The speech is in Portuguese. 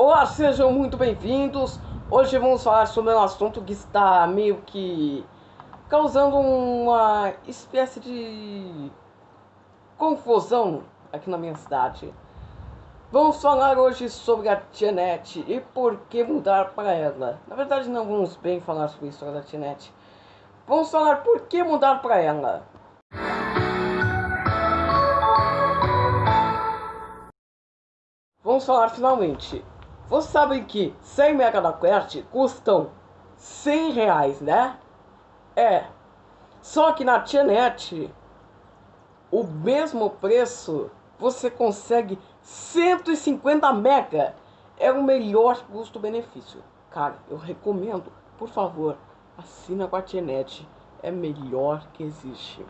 Olá, sejam muito bem-vindos. Hoje vamos falar sobre um assunto que está meio que causando uma espécie de confusão aqui na minha cidade. Vamos falar hoje sobre a Tianet e por que mudar para ela. Na verdade, não vamos bem falar sobre a história da Tianet. Vamos falar por que mudar para ela. Vamos falar finalmente. Vocês sabem que 100 mega da Quest custam 100 reais, né? É. Só que na Tianet, o mesmo preço, você consegue 150 mega. É o melhor custo-benefício. Cara, eu recomendo, por favor, assina com a Tianet. É melhor que existe.